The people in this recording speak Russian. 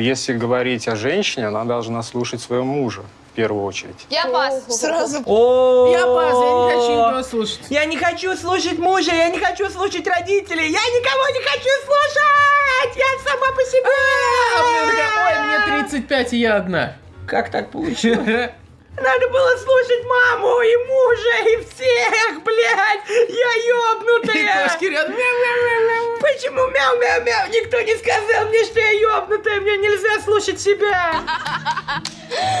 Если говорить о женщине, она должна слушать своего мужа в первую очередь. Я пас. Сразу. О, Я пас, я не хочу никого слушать. Я не хочу слушать мужа, я не хочу слушать родителей, я никого не хочу слушать! Я сама по себе! А мне такая, ой, мне 35, и я одна. Как так получилось? Надо было слушать маму и мужа и всех, блядь! Я И ёбнутая! кошки рядом. Почему мяу-мяу-мяу? Никто не сказал мне, что я ёбнутая, мне нельзя слушать себя!